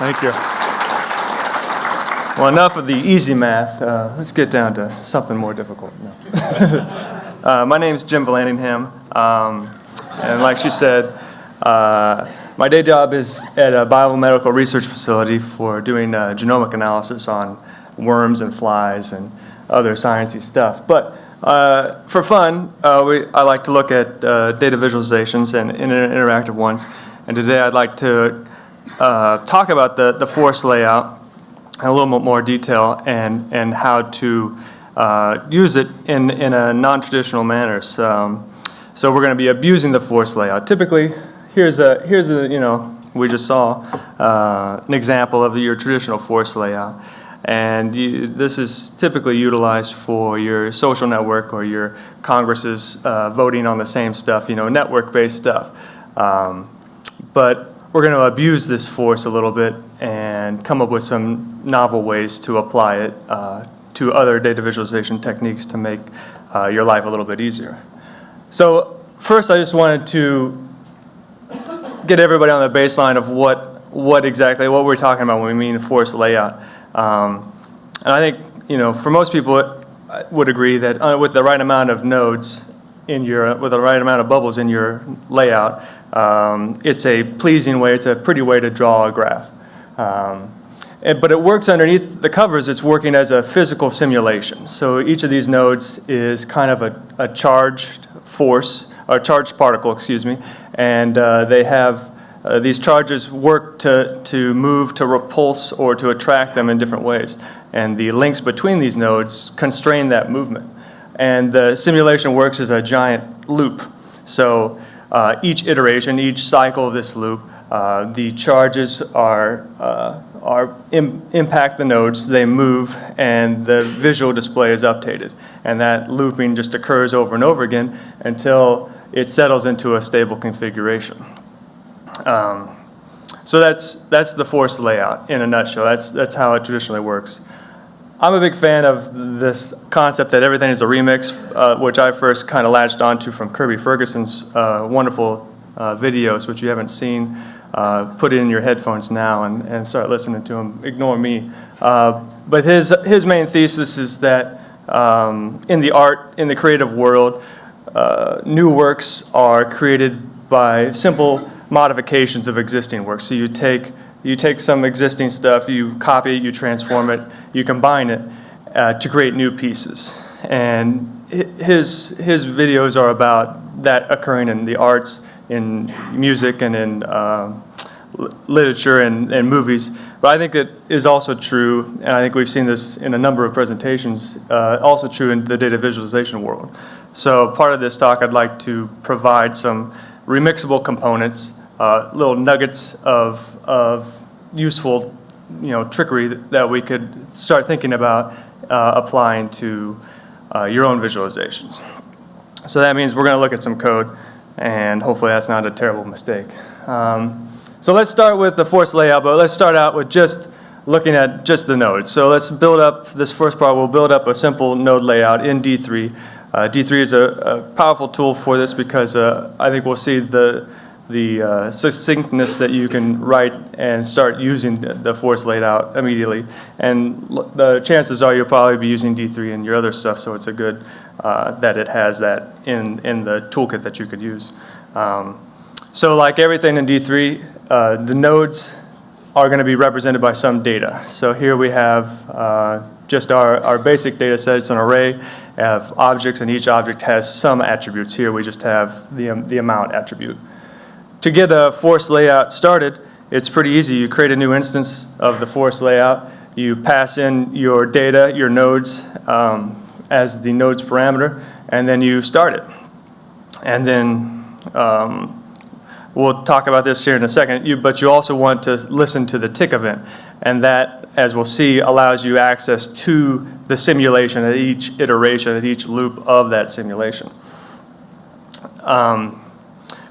Thank you. Well, enough of the easy math. Uh, let's get down to something more difficult. No. uh, my Jim Vallandingham, um, and like she said, uh, my day job is at a biomedical research facility for doing uh, genomic analysis on worms and flies and other sciencey stuff. But uh, for fun, uh, we, I like to look at data visualizations and inter interactive ones. And today I'd like to talk about the, the force layout in a little bit more detail and, and how to uh, use it in, in a non-traditional manner. So, um, so we're going to be abusing the force layout. Typically, here's a, here's a you know, we just saw uh, an example of your traditional force layout. And you, this is typically utilized for your social network or your congresses uh, voting on the same stuff, you know, network-based stuff. Um, but we're going to abuse this force a little bit and come up with some novel ways to apply it uh, to other data visualization techniques to make uh, your life a little bit easier. So first I just wanted to get everybody on the baseline of what, what exactly, what we're talking about when we mean force layout. Um, and I think, you know, for most people I would agree that uh, with the right amount of nodes in your, with the right amount of bubbles in your layout, um, it's a pleasing way, it's a pretty way to draw a graph. Um, and, but it works underneath the covers, it's working as a physical simulation. So each of these nodes is kind of a, a charged force, or charged particle, excuse me, and uh, they have uh, these charges work to, to move, to repulse, or to attract them in different ways. And the links between these nodes constrain that movement. And the simulation works as a giant loop. So uh, each iteration, each cycle of this loop, uh, the charges are, uh, are Im impact the nodes, they move, and the visual display is updated. And that looping just occurs over and over again until it settles into a stable configuration. Um, so that's, that's the force layout in a nutshell. That's, that's how it traditionally works. I'm a big fan of this concept that everything is a remix, uh, which I first kind of latched onto from Kirby Ferguson's uh, wonderful uh, videos, which you haven't seen. Uh, put it in your headphones now and, and start listening to him. Ignore me. Uh, but his, his main thesis is that um, in the art, in the creative world, uh, new works are created by simple modifications of existing works. So you take you take some existing stuff, you copy it, you transform it, you combine it uh, to create new pieces. And his, his videos are about that occurring in the arts, in music, and in uh, literature and, and movies. But I think that is also true, and I think we've seen this in a number of presentations, uh, also true in the data visualization world. So part of this talk, I'd like to provide some remixable components, uh, little nuggets of of useful, you know, trickery that, we could start thinking about uh, applying to uh, your own visualizations. So that means we're going to look at some code, and hopefully that's not a terrible mistake. Um, so let's start with the force layout, but let's start out with just looking at just the nodes. So let's build up, this first part, we'll build up a simple node layout in D3. Uh, D3 is a, a, powerful tool for this because uh, I think we'll see the the uh, succinctness that you can write and start using the, force layout immediately. And the chances are you'll probably be using D3 and your other stuff, so it's a good uh, that it has that in, in the toolkit that you could use. Um, so like everything in D3, uh, the nodes are going to be represented by some data. So here we have uh, just our, our basic data set. It's an array of objects, and each object has some attributes. Here we just have the, um, the amount attribute. To get a force layout started, it's pretty easy. You create a new instance of the force layout. You pass in your data, your nodes, um, as the nodes parameter, and then you start it. And then um, we'll talk about this here in a second, you, but you also want to listen to the tick event. And that, as we'll see, allows you access to the simulation at each iteration, at each loop of that simulation. Um,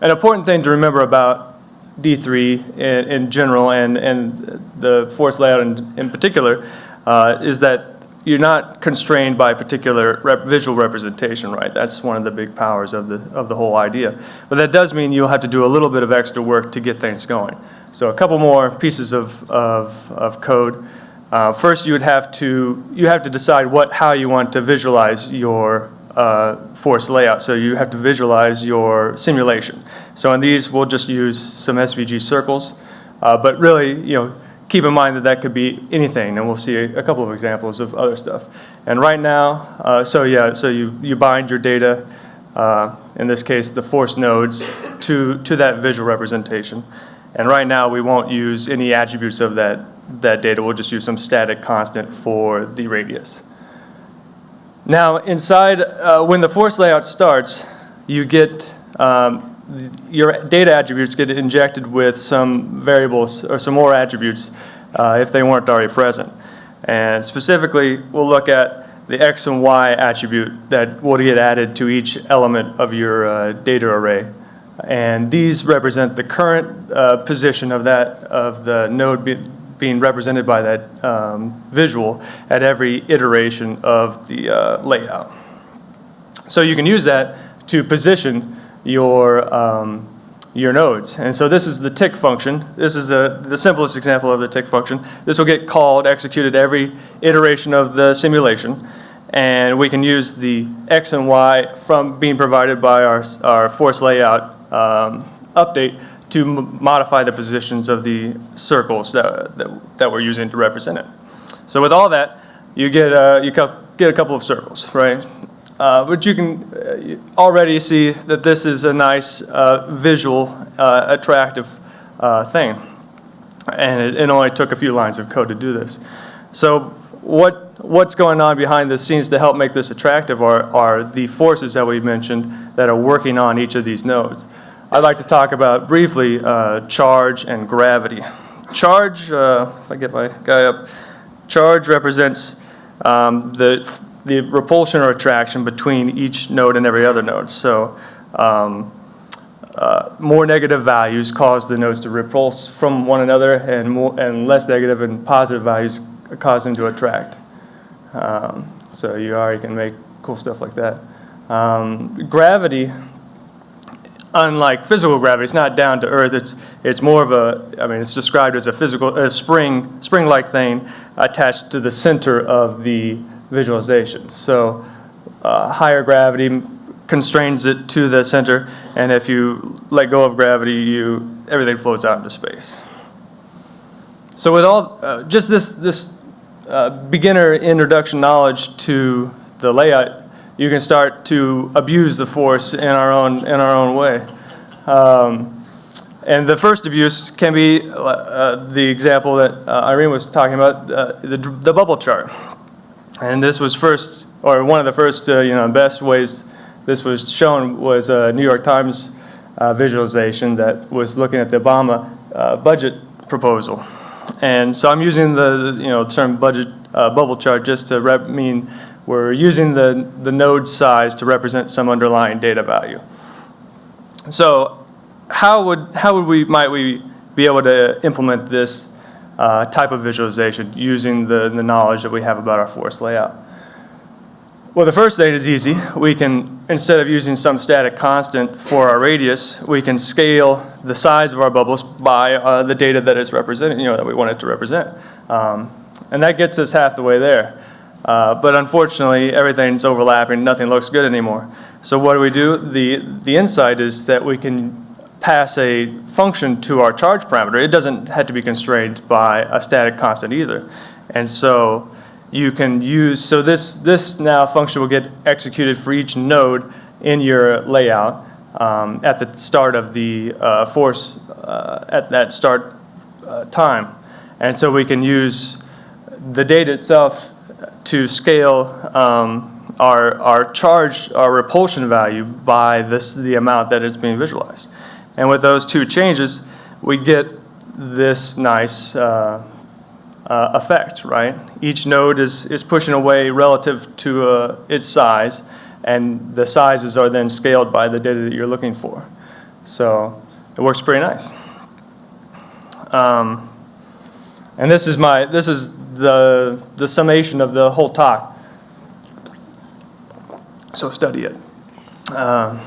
an important thing to remember about D3 in, in general and, and the force layout in, in particular uh, is that you're not constrained by particular rep visual representation, right? That's one of the big powers of the, of the whole idea. But that does mean you'll have to do a little bit of extra work to get things going. So a couple more pieces of, of, of code. Uh, First, you would have to, you have to decide what, how you want to visualize your uh, force layout. So you have to visualize your simulation. So in these, we'll just use some SVG circles. Uh, But really, you know, keep in mind that that could be anything, and we'll see a a couple of examples of other stuff. And right now, uh, so yeah, so you, you bind your data, uh, in this case, the force nodes, to, to that visual representation. And right now, we won't use any attributes of that, that data. We'll just use some static constant for the radius. Now, inside, uh, when the force layout starts, you get, um, your data attributes get injected with some variables or some more attributes uh, if they weren't already present. And specifically, we'll look at the X and Y attribute that will get added to each element of your uh, data array. And these represent the current uh, position of that, of the node be- being represented by that um, visual at every iteration of the uh, layout. So you can use that to position your, um, your nodes. And so this is the tick function. This is the, the simplest example of the tick function. This will get called, executed every iteration of the simulation. And we can use the X and Y from being provided by our, our force layout um, update to modify the positions of the circles that, that, that we're using to represent it. So with all that, you get, uh, you get a couple of circles, right? Uh, But you can uh, already see that this is a nice uh, visual, uh, attractive thing. And it, it only took a few lines of code to do this. So what, what's going on behind the scenes to help make this attractive are, are the forces that we mentioned that are working on each of these nodes. I'd like to talk about briefly uh, charge and gravity. Charge, uh, if I get my guy up, charge represents um, the, the repulsion or attraction between each node and every other node. So um, uh, more negative values cause the nodes to repulse from one another, and more, and less negative and positive values cause them to attract. Um, so you already can make cool stuff like that. Um, gravity, unlike physical gravity, it's not down to earth. It's it's more of a. I mean, it's described as a physical, a spring, spring-like thing attached to the center of the visualization. So uh, higher gravity constrains it to the center, and if you let go of gravity, you everything floats out into space. So with all, uh, just this, this uh, beginner introduction knowledge to the layout, you can start to abuse the force in our own, in our own way. Um, And the first abuse can be uh, the example that uh, Irene was talking about, uh, the, the bubble chart. And this was first, or one of the first, uh, you know, best ways this was shown was a New York Times uh, visualization that was looking at the Obama uh, budget proposal. And so I'm using the, you know, term budget uh, bubble chart just to mean we're using the, the node size to represent some underlying data value. So how would, how would we, might we be able to implement this uh, type of visualization using the, the knowledge that we have about our force layout? Well, the first thing is easy. We can, instead of using some static constant for our radius, we can scale the size of our bubbles by uh, the data that is represented, you know, that we want it to represent. Um, and that gets us half the way there. Uh, but unfortunately, everything's overlapping, nothing looks good anymore. So what do we do? The, the insight is that we can pass a function to our charge parameter. It doesn't have to be constrained by a static constant either. And so you can use, so this, this now function will get executed for each node in your layout um, at the start of the uh, force, uh, at that start uh, time. And so we can use the data itself to scale um, our, our charge, our repulsion value by this, the amount that is being visualized. And with those two changes, we get this nice uh, uh, effect, right? Each node is, is pushing away relative to uh, its size, and the sizes are then scaled by the data that you're looking for. So it works pretty nice. Um, and this is my, this is the, the summation of the whole talk. So study it. Um,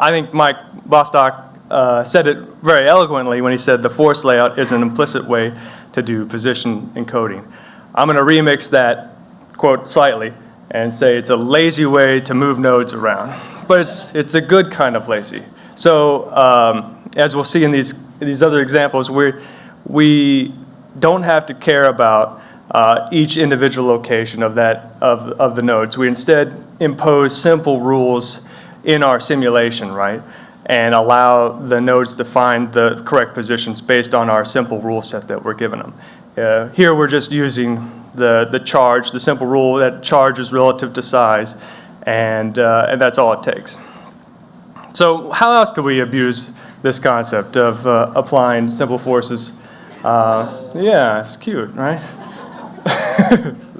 I think Mike Bostock uh, said it very eloquently when he said the force layout is an implicit way to do position encoding. I'm going to remix that quote slightly and say it's a lazy way to move nodes around. But it's, it's a good kind of lazy. So um, as we'll see in these, these other examples, we we don't have to care about uh, each individual location of, that, of, of the nodes. We instead impose simple rules in our simulation, right? And allow the nodes to find the correct positions based on our simple rule set that we're giving them. Uh, here we're just using the, the charge, the simple rule that charge is relative to size, and, uh, and that's all it takes. So how else could we abuse this concept of uh, applying simple forces? Uh, yeah, it's cute, right?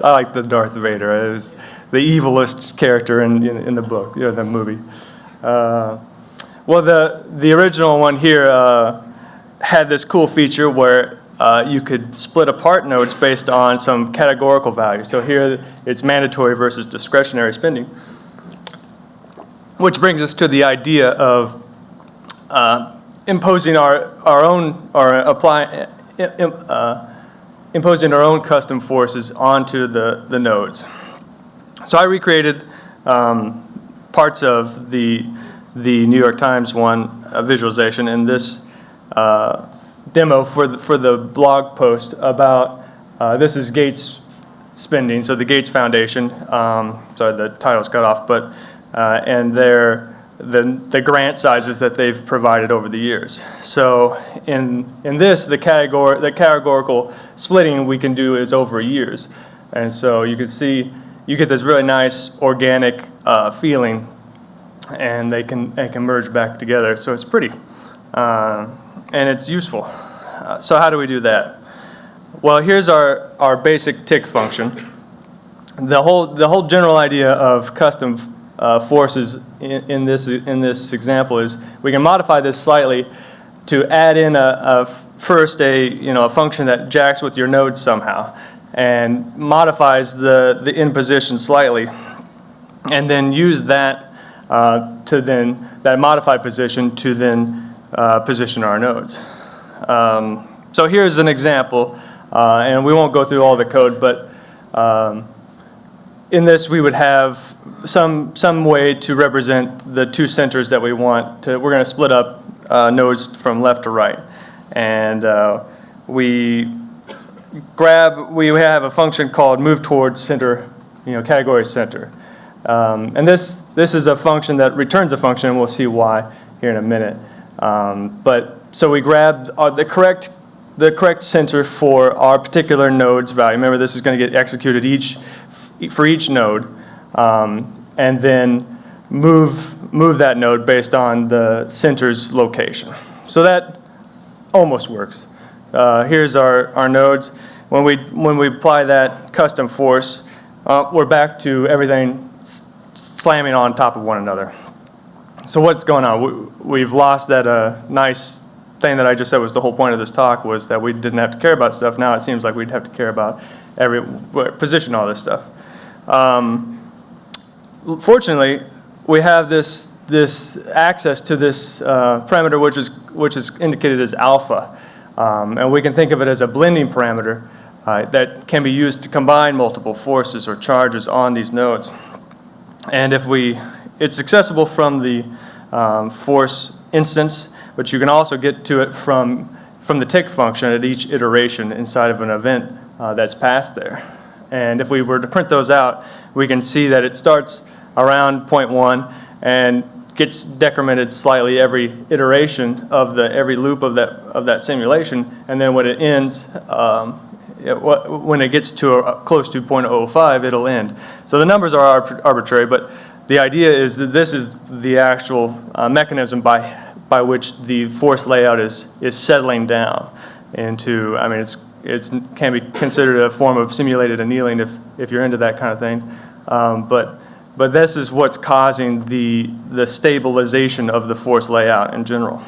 I like the Darth Vader. It was the evilest character in, in, in the book, know, the movie. Uh, well, the, the original one here uh, had this cool feature where uh, you could split apart nodes based on some categorical value. So here it's mandatory versus discretionary spending. Which brings us to the idea of uh, imposing our, our own, or apply, uh, imposing our own custom forces onto the, the nodes. So I recreated um, parts of the, the New York Times one uh, visualization in this uh, demo for the, for the blog post about, uh, this is Gates spending, so the Gates Foundation, um, sorry the title's cut off, but, uh, and their, the, the grant sizes that they've provided over the years. So in, in this, the, categor the categorical splitting we can do is over years. And so you can see, you get this really nice organic uh, feeling and they can, they can merge back together. So it's pretty. Uh, and it's useful. Uh, so how do we do that? Well, here's our, our basic tick function. The whole, the whole general idea of custom uh, forces in, in, this, in this example is we can modify this slightly to add in a, a first a, you know, a function that jacks with your node somehow and modifies the, the in position slightly and then use that uh, to then, that modified position to then uh, position our nodes. Um, so here's an example, uh, and we won't go through all the code, but um, in this we would have some, some way to represent the two centers that we want to, we're going to split up uh, nodes from left to right. And uh, we grab, we have a function called move towards center, you know, category center. Um, and this, this is a function that returns a function, and we'll see why here in a minute. Um, but so we grabbed uh, the correct the correct center for our particular node's value. Remember, this is going to get executed each for each node, um, and then move move that node based on the center's location. So that almost works. Uh, here's our our nodes. When we when we apply that custom force, uh, we're back to everything slamming on top of one another. So what's going on? We, have lost that uh, nice thing that I just said was the whole point of this talk was that we didn't have to care about stuff. Now it seems like we'd have to care about every position all this stuff. Um, fortunately, we have this this access to this uh, parameter which is which is indicated as alpha, um, and we can think of it as a blending parameter uh, that can be used to combine multiple forces or charges on these nodes. And if we, it's accessible from the um, force instance, but you can also get to it from, from the tick function at each iteration inside of an event uh, that's passed there. And if we were to print those out, we can see that it starts around point one and gets decremented slightly every iteration of the every loop of that of that simulation, and then when it ends, um, it, when it gets to a, close to 0.05, it'll end. So the numbers are arbitrary, but the idea is that this is the actual uh, mechanism by by which the force layout is, is settling down into, I mean, it's, it can be considered a form of simulated annealing if, if you're into that kind of thing. Um, but, but this is what's causing the, the stabilization of the force layout in general.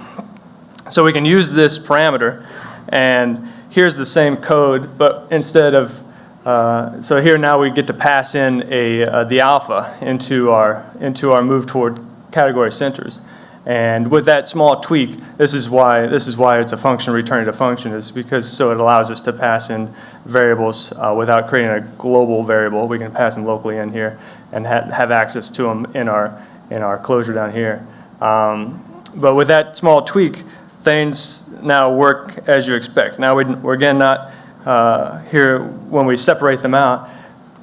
So we can use this parameter and here's the same code, but instead of, uh, so here now we get to pass in a, uh, the alpha into our, into our move toward category centers. And with that small tweak, this is why, this is why it's a function returning to function, is because, so it allows us to pass in variables uh, without creating a global variable. We can pass them locally in here and ha have access to them in our, in our closure down here. Um, but with that small tweak, things now work as you expect. Now we, we're again not uh, here when we separate them out.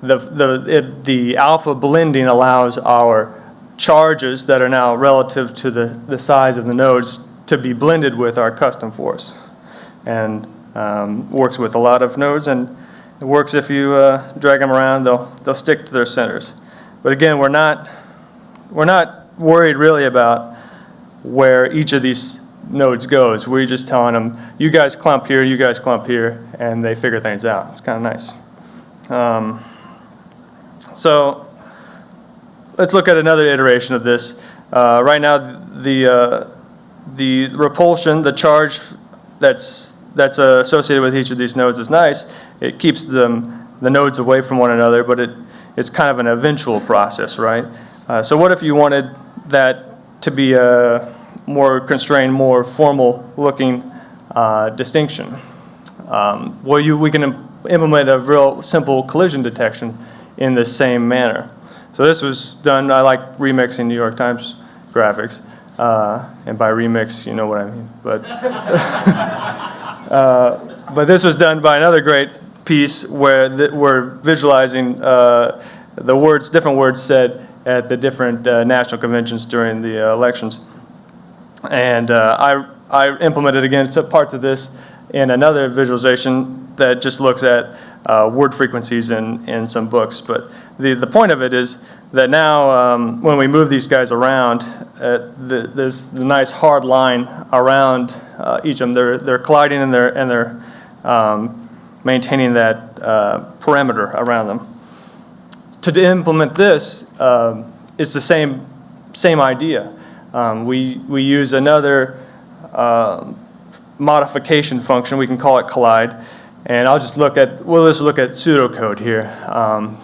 The, the, it, the alpha blending allows our charges that are now relative to the, the size of the nodes to be blended with our custom force. And um, works with a lot of nodes and it works if you uh, drag them around, they'll, they'll stick to their centers. But again, we're not, we're not worried really about where each of these nodes goes. We're just telling them, you guys clump here, you guys clump here, and they figure things out. It's kind of nice. Um, so let's look at another iteration of this. Uh, right now, the, uh, the repulsion, the charge that's, that's uh, associated with each of these nodes is nice. It keeps them, the nodes away from one another, but it, it's kind of an eventual process, right? Uh, so what if you wanted that to be a more constrained, more formal looking uh, distinction? Um, well, you, we can im implement a real simple collision detection in the same manner. So this was done, I like remixing New York Times graphics. Uh, and by remix, you know what I mean. But, uh, but this was done by another great piece where we're visualizing uh, the words, different words said at the different uh, national conventions during the uh, elections. And uh, I, I implemented again some parts of this in another visualization that just looks at uh, word frequencies in, in some books. But the, the point of it is that now um, when we move these guys around, uh, the, there's the nice hard line around uh, each of them. They're, they're colliding and they're, and they're um, maintaining that uh, around them. To implement this, um, it's the same, same idea. Um, we, we use another uh, modification function, we can call it collide, and I'll just look at, we'll just look at pseudocode here,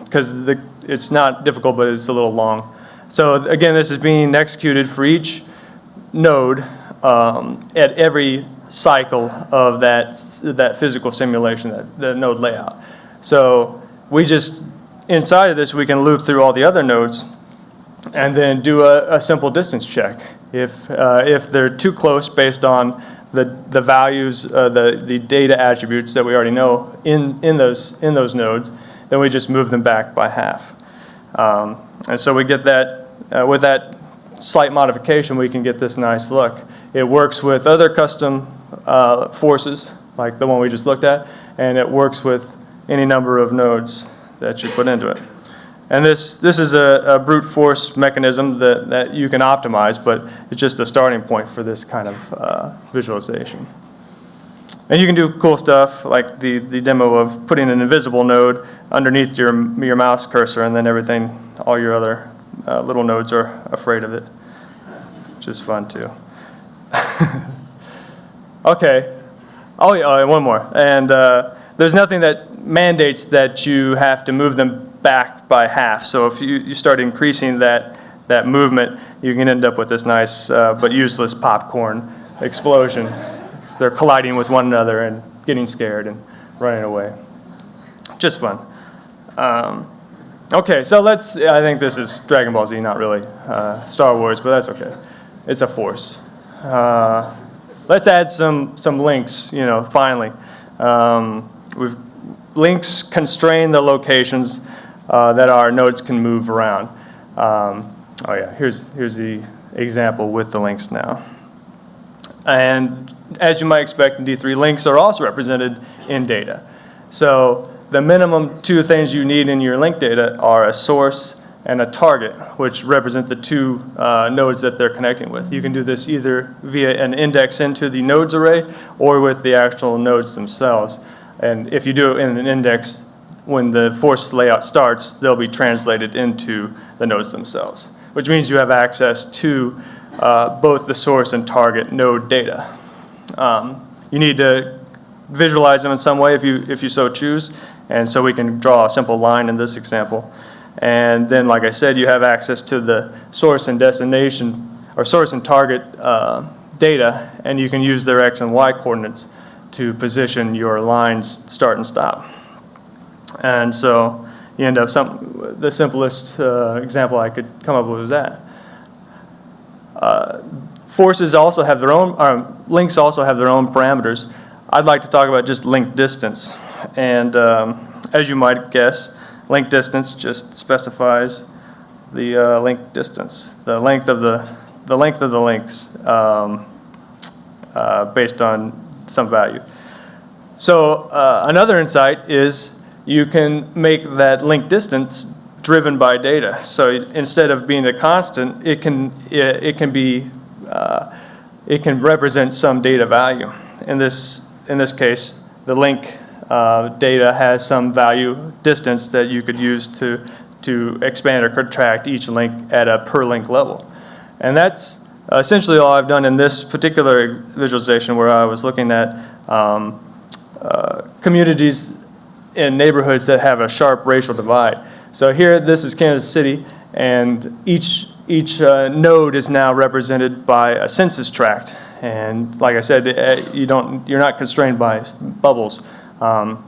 because um, it's not difficult, but it's a little long. So again, this is being executed for each node um, at every cycle of that, that physical simulation, that, the node layout. So we just, inside of this, we can loop through all the other nodes and then do a, a simple distance check. If, uh, if they're too close based on the, the values, uh, the, the data attributes that we already know in, in, those, in those nodes, then we just move them back by half. Um, and so we get that, uh, with that slight modification, we can get this nice look. It works with other custom uh, forces, like the one we just looked at, and it works with any number of nodes that you put into it. And this, this is a, a, brute force mechanism that, that you can optimize, but it's just a starting point for this kind of uh, visualization. And you can do cool stuff like the, the demo of putting an invisible node underneath your, your mouse cursor and then everything, all your other uh, little nodes are afraid of it, which is fun too. okay. Oh, yeah, one more. And uh, there's nothing that mandates that you have to move them back by half. So if you, you start increasing that, that movement, you can end up with this nice uh, but useless popcorn explosion. They're colliding with one another and getting scared and running away. Just fun. Um, okay, so let's, I think this is Dragon Ball Z, not really uh, Star Wars, but that's okay. It's a force. Uh, let's add some, some links, you know, finally. Um, we've, links constrain the locations uh, that our nodes can move around. Um, oh yeah, here's, here's the example with the links now. And as you might expect in D3, links are also represented in data. So the minimum two things you need in your link data are a source and a target, which represent the two uh, nodes that they're connecting with. You can do this either via an index into the nodes array or with the actual nodes themselves. And if you do it in an index, when the force layout starts, they'll be translated into the nodes themselves, which means you have access to uh, both the source and target node data. Um, you need to visualize them in some way if you, if you so choose, and so we can draw a simple line in this example. And then, like I said, you have access to the source and destination or source and target uh, data, and you can use their x and y coordinates to position your lines start and stop. And so you end up some, the simplest uh, example I could come up with was that. Uh, forces also have their own, uh, links also have their own parameters. I'd like to talk about just link distance. And um, as you might guess, link distance just specifies the uh, link distance, the length of the, the length of the links um, uh, based on some value. So uh, another insight is you can make that link distance driven by data. So instead of being a constant, it can, it, it can be, uh, it can represent some data value. In this, in this case, the link uh, data has some value distance that you could use to, to expand or contract each link at a per link level. And that's essentially all I've done in this particular visualization where I was looking at um, uh, communities in neighborhoods that have a sharp racial divide. So here, this is Kansas City, and each, each uh, node is now represented by a census tract. And like I said, uh, you don't, you're not constrained by bubbles. Um,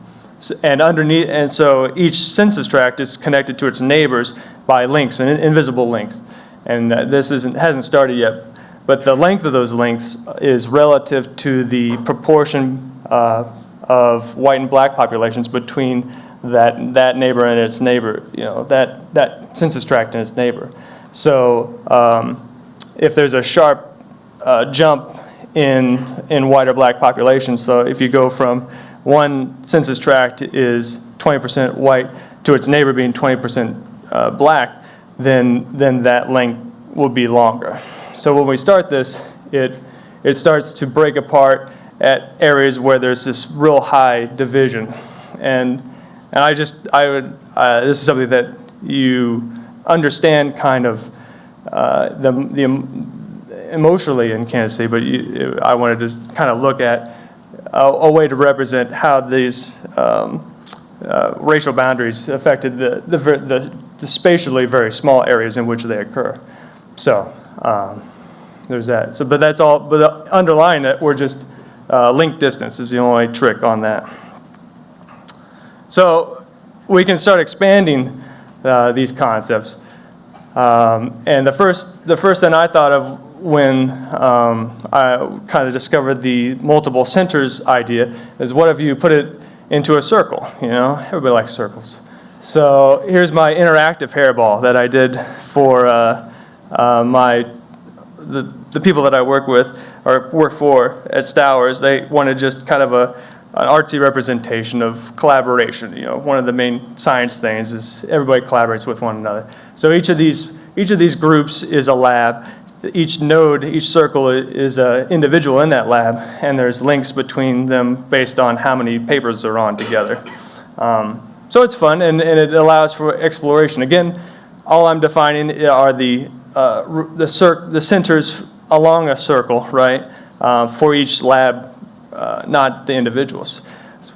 and underneath, and so each census tract is connected to its neighbors by links, and invisible links. And uh, this isn't, hasn't started yet. But the length of those links is relative to the proportion uh, of white and black populations between that, that neighbor and its neighbor, you know, that, that census tract and its neighbor. So um, if there's a sharp uh, jump in, in white or black populations, so if you go from one census tract is 20% white to its neighbor being 20% uh, black, then, then that length will be longer. So when we start this, it, it starts to break apart at areas where there's this real high division. And, and I just, I would, uh, this is something that you understand kind of uh, the, the emotionally in Kansas City, but you, I wanted to kind of look at a, a way to represent how these um, uh, racial boundaries affected the, the, the, the, spatially very small areas in which they occur. So um, there's that. So, but that's all, but underlying it, we're just uh, link distance is the only trick on that. So we can start expanding uh, these concepts. Um, and the first, the first thing I thought of when um, I kind of discovered the multiple centers idea is what if you put it into a circle, you know? Everybody likes circles. So here's my interactive hairball that I did for uh, uh, my, the, the people that I work with or work for at Stowers, they wanted just kind of a, an artsy representation of collaboration. You know, one of the main science things is everybody collaborates with one another. So each of these, each of these groups is a lab. Each node, each circle is an individual in that lab, and there's links between them based on how many papers they're on together. Um, so it's fun, and, and it allows for exploration. Again, all I'm defining are the, uh, the, the centers along a circle, right, uh, for each lab, uh, not the individuals.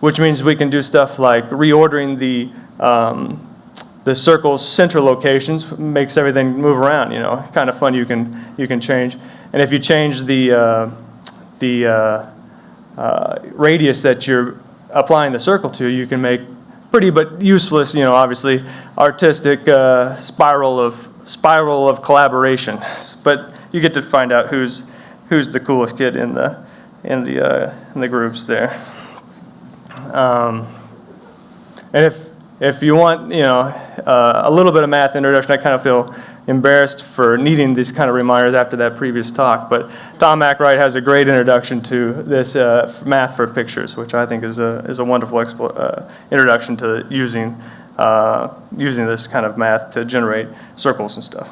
Which means we can do stuff like reordering the, um, the circle's center locations, makes everything move around, you know, kind of fun you can, you can change. And if you change the, uh, the uh, uh, radius that you're applying the circle to, you can make pretty but useless, you know, obviously, artistic uh, spiral of spiral of collaboration. But you get to find out who's who's the coolest kid in the in the uh, in the groups there. Um, and if if you want, you know, uh, a little bit of math introduction, I kind of feel embarrassed for needing these kind of reminders after that previous talk. But Tom MacWright has a great introduction to this uh, math for pictures, which I think is a is a wonderful uh, introduction to using uh, using this kind of math to generate circles and stuff.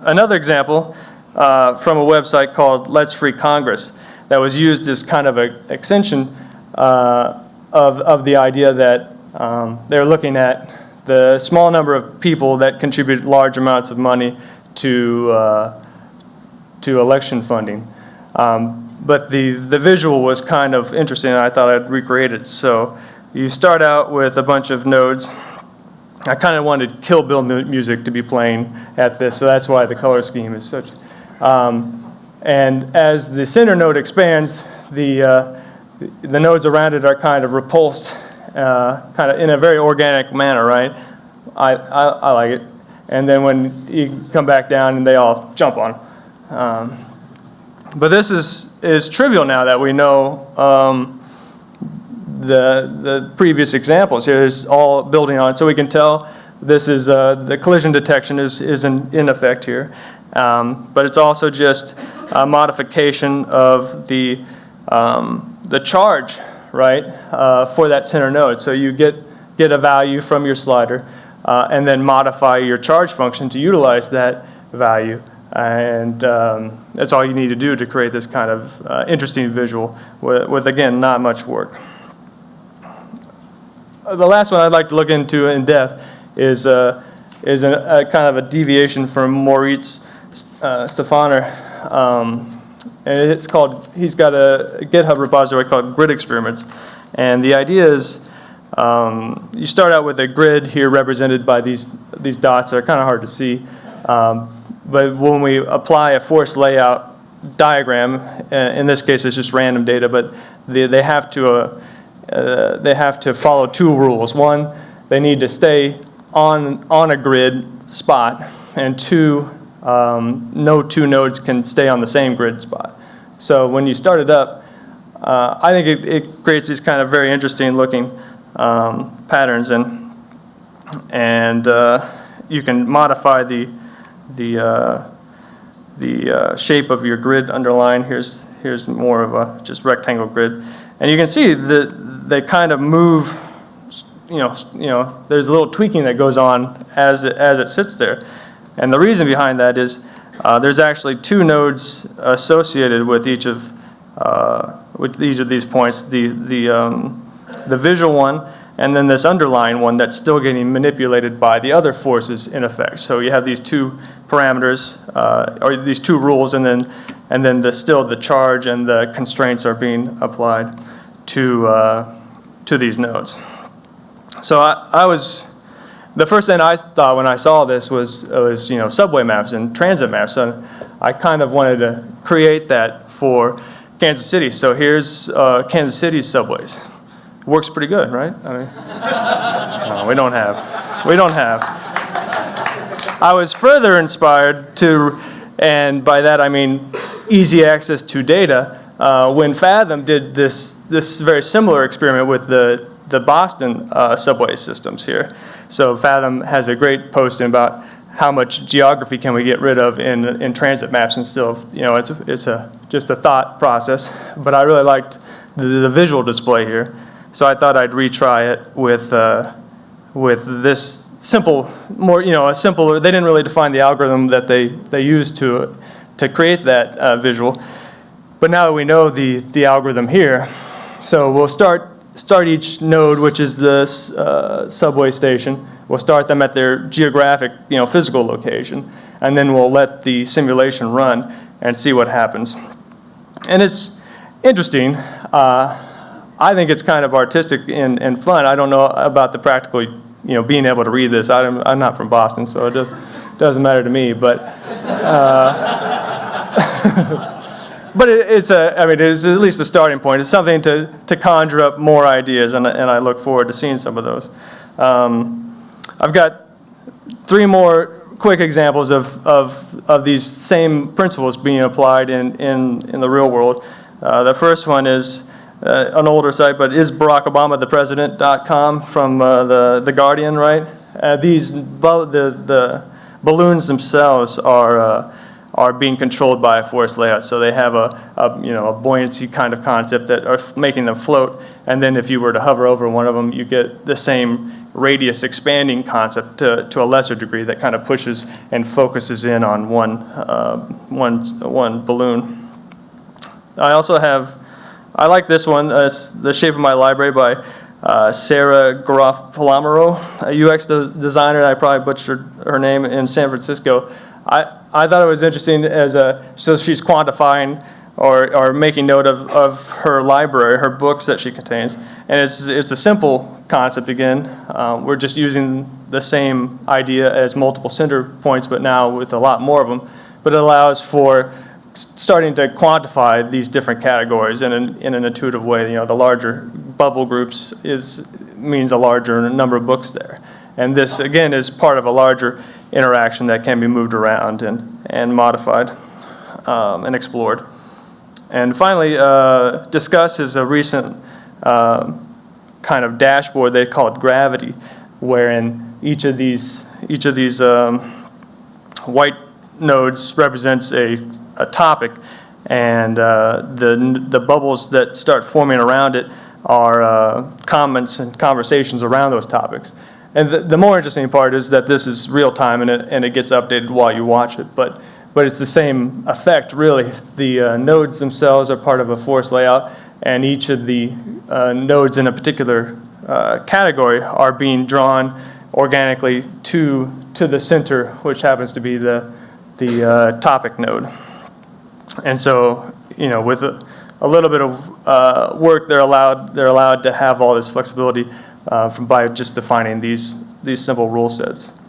Another example uh, from a website called Let's Free Congress that was used as kind of an extension uh, of, of the idea that um, they're looking at the small number of people that contribute large amounts of money to, uh, to election funding. Um, but the, the visual was kind of interesting and I thought I'd recreate it. So you start out with a bunch of nodes I kind of wanted Kill Bill mu music to be playing at this, so that's why the color scheme is such, Um, And as the center node expands, the, uh, the nodes around it are kind of repulsed, uh, kind of in a very organic manner, right? I, I, I like it. And then when you come back down and they all jump on. Um, But this is, is trivial now that we know um, the, the previous examples here is all building on, it. so we can tell this is, uh, the collision detection is, is in, in effect here. Um, But it's also just a modification of the, um, the charge, right, uh, for that center node. So you get, get a value from your slider, uh, and then modify your charge function to utilize that value. And um, that's all you need to do to create this kind of uh, interesting visual with, with, again, not much work. Uh, The last one I'd like to look into in depth is, uh, is a, a kind of a deviation from Moritz uh, Stefaner. Um, and it's called, he's got a GitHub repository called Grid Experiments. And the idea is um, you start out with a grid here represented by these, these dots that are kind of hard to see. Um, but when we apply a force layout diagram, uh, in this case it's just random data, but they, they have to uh, uh, they have to follow two rules. One, they need to stay on, on a grid spot, and two, um, no two nodes can stay on the same grid spot. So when you start it up, uh, I think it, it creates these kind of very interesting looking um, patterns, and, and uh, you can modify the, the, uh, the uh, shape of your grid underline. Here's, here's more of a just rectangle grid. And you can see that they kind of move, you know, you know, there's a little tweaking that goes on as it, as it sits there. And the reason behind that is uh, there's actually two nodes associated with each of uh, with these of these points, the, the, um, the visual one and then this underlying one that's still getting manipulated by the other forces in effect. So you have these two parameters, uh, or these two rules, and then, and then the, still the charge and the constraints are being applied to, uh, to these nodes. So I, I was, the first thing I thought when I saw this was, was you know, subway maps and transit maps. And I kind of wanted to create that for Kansas City. So here's uh, Kansas City's subways. Works pretty good, right? I mean, no, we don't have. We don't have. I was further inspired to, and by that I mean easy access to data, uh, when Fathom did this, this very similar experiment with the, the Boston uh, subway systems here. So Fathom has a great posting about how much geography can we get rid of in, in transit maps and still, you know, it's, it's a, just a thought process. But I really liked the, the visual display here. So I thought I'd retry it with, uh, with this simple, more, you know, a simpler, they didn't really define the algorithm that they, they used to, to create that uh, visual. But now that we know the, the algorithm here, so we'll start, start each node, which is this uh, subway station. We'll start them at their geographic, you know, physical location, and then we'll let the simulation run and see what happens. And it's interesting. Uh, I think it's kind of artistic and, and fun. I don't know about the practical, you know, being able to read this. I'm, I'm not from Boston, so it does, doesn't matter to me. But uh, but it, it's a, I mean, it's at least a starting point. It's something to, to conjure up more ideas, and, and I look forward to seeing some of those. Um, I've got three more quick examples of, of, of these same principles being applied in, in, in the real world. Uh, the first one is uh, an older site, but is Barack Obama the president.com from uh, the, the Guardian, right? Uh, these, the, the balloons themselves are uh, are being controlled by a force layout. So they have a, a, you know, a buoyancy kind of concept that are making them float. And then if you were to hover over one of them, you get the same radius expanding concept to, to a lesser degree that kind of pushes and focuses in on one, uh, one, one balloon. I also have, I like this one, uh, The Shape of My Library by uh, Sarah Groff Palermo, a UX de designer, I probably butchered her name, in San Francisco. I, I thought it was interesting as a, so she's quantifying or, or making note of, of her library, her books that she contains. And it's, it's a simple concept again. Uh, we're just using the same idea as multiple center points, but now with a lot more of them. but it allows for starting to quantify these different categories in an, in an intuitive way. You know, the larger bubble groups is, means a larger number of books there. And this, again, is part of a larger interaction that can be moved around and, and modified um, and explored. And finally, uh, Disqus is a recent um, kind of dashboard, they call it Gravity, wherein each of these, each of these um, white nodes represents a, a topic, and uh, the, the bubbles that start forming around it are uh, comments and conversations around those topics. And the, the more interesting part is that this is real time and it, and it gets updated while you watch it, but, but it's the same effect, really. The uh, nodes themselves are part of a force layout, and each of the uh, nodes in a particular uh, category are being drawn organically to, to the center, which happens to be the, the uh, topic node. And so, you know, with a, a little bit of uh, work, they're allowed, they're allowed to have all this flexibility uh, from, by just defining these, these simple rule sets.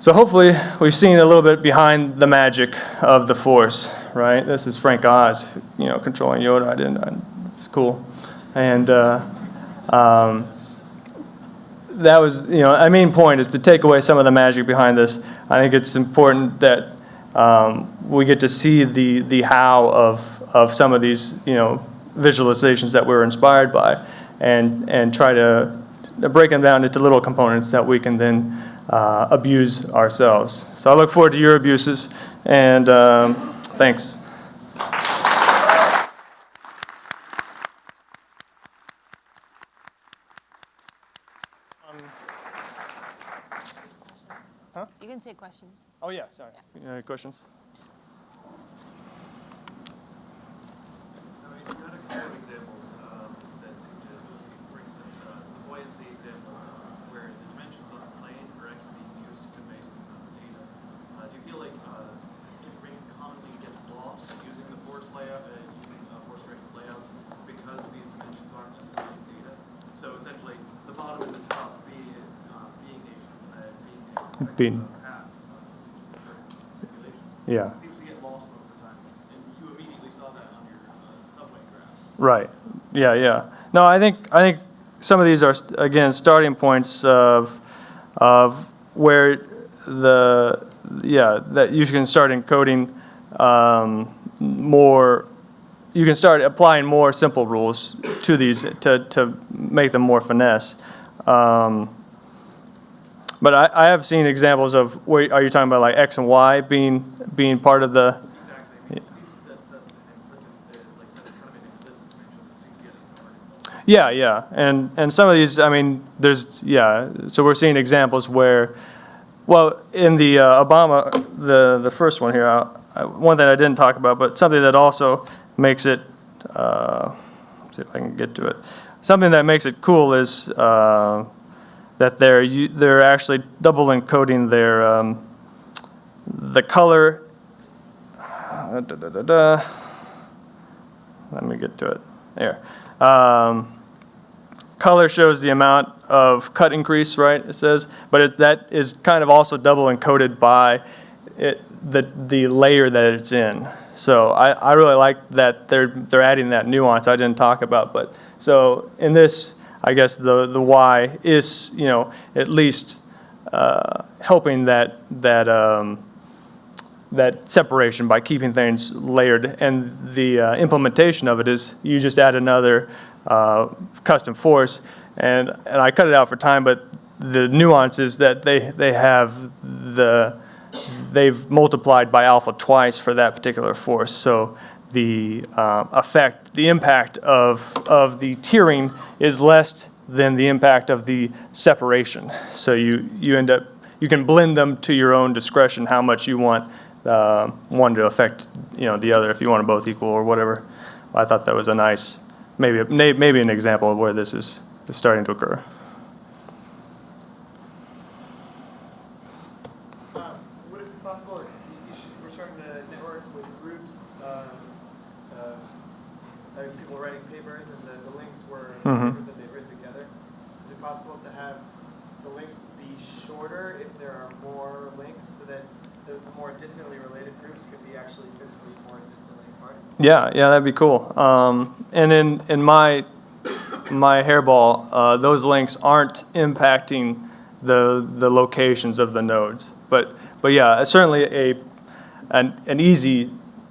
So hopefully, we've seen a little bit behind the magic of the Force, right? This is Frank Oz, you know, controlling Yoda. I didn't, I, it's cool. And uh, um, that was, you know, my main point is to take away some of the magic behind this. I think it's important that um, we get to see the, the how of, of some of these, you know, visualizations that we're inspired by and, and try to break them down into little components that we can then uh, abuse ourselves. So I look forward to your abuses, and um, thanks. You can say question. Oh, yeah, sorry. Any questions? I mean, you had a couple of examples um, that seem to, for instance, uh, the buoyancy example, where the dimensions on the plane are actually being used to convey some kind of data. Uh, Do you feel like uh, information commonly gets lost using the force layout, uh, using uh, force directed layouts because these dimensions aren't necessarily data? So essentially, the bottom and the top being, uh, being a, uh, being a Being- rectangle half uh, for calculation. Yeah. Seems to get lost most of the time, and you immediately saw that on your uh, subway Yeah. Right. Yeah, yeah. No, I think, I think some of these are, again, starting points of, of where the, yeah, that you can start encoding um, more, you can start applying more simple rules to these to, to make them more finesse. Um, But I, I have seen examples of, where, are you talking about like X and Y being, being part of the, uh. Yeah, yeah, and, and some of these, I mean, there's, yeah, so we're seeing examples where, well, in the uh, Obama, the, the first one here, I- I- one thing I didn't talk about, but something that also makes it, uh, see if I can get to it. Something that makes it cool is uh, that they're, they're actually double encoding their, um, the color, uh, da, da, da. Let me get to it, there. Um, Color shows the amount of cut increase, right, it says, but it, that is kind of also double encoded by it, the, the layer that it's in. So I, I really like that they're, they're adding that nuance I didn't talk about, but, so in this, I guess the, the Y is, you know, at least, uh, helping that, that, um, that separation by keeping things layered. And the uh, implementation of it is you just add another uh, custom force. And, and I cut it out for time, but the nuance is that they, they have the, they've multiplied by alpha twice for that particular force. So the uh, effect, the impact of, of the tiering is less than the impact of the separation. So you, you end up, you can blend them to your own discretion, how much you want uh, one to affect, you know, the other, if you want them both equal or whatever. I thought that was a nice, maybe, maybe an example of where this is, is starting to occur. Would it be possible, network with groups, um, uh, people writing papers and the, the links were Mhm. papers that they've written together. Is it possible to have the links be shorter if there are more links so that the the more distantly related groups could be actually physically more distantly apart. Yeah, yeah, that'd be cool. Um, and in, in my, my hairball, uh, those links aren't impacting the, the locations of the nodes. But, but yeah, certainly a, an, an easy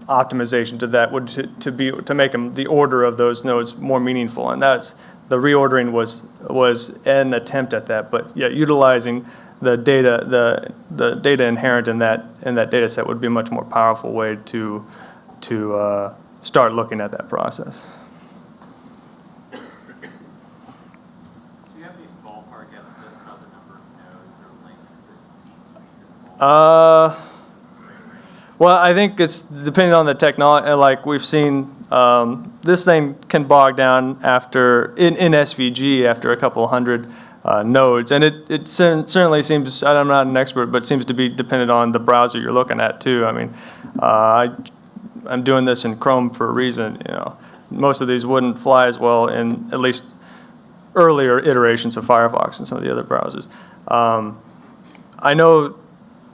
optimization to that would to, to be, to make them, the order of those nodes more meaningful. And that's, the reordering was, was an attempt at that. But yeah, utilizing the data, the, the data inherent in that, in that data set would be a much more powerful way to, to uh, start looking at that process. Do you have any ballpark estimates about the number of nodes or links that seem to be involved? Uh, well, I think it's depending on the technology, like we've seen, um, this thing can bog down after, in, in SVG, after a couple hundred uh, nodes. And it, it certainly seems, I'm not an expert, but seems to be dependent on the browser you're looking at too. I mean, uh, I, I'm doing this in Chrome for a reason, you know. Most of these wouldn't fly as well in at least earlier iterations of Firefox and some of the other browsers. Um, I know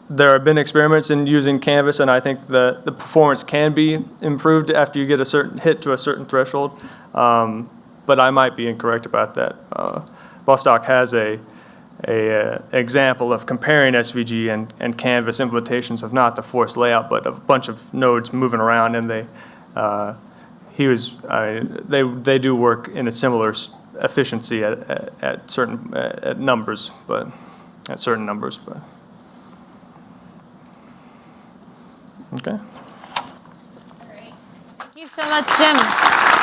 there have been experiments in using Canvas, and I think the, the performance can be improved after you get a certain hit to a certain threshold. Um, but I might be incorrect about that. Uh, Bostock has a, a, uh, example of comparing SVG and, and Canvas implementations of not the forced layout, but a bunch of nodes moving around, and they, uh, he was, I they, they do work in a similar efficiency at, at, at certain, at numbers, but, at certain numbers, but. Okay. Great. Thank you so much, Jim.